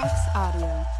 Vox Audio.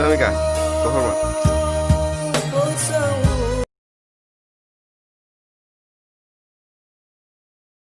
等一下，等会儿吧。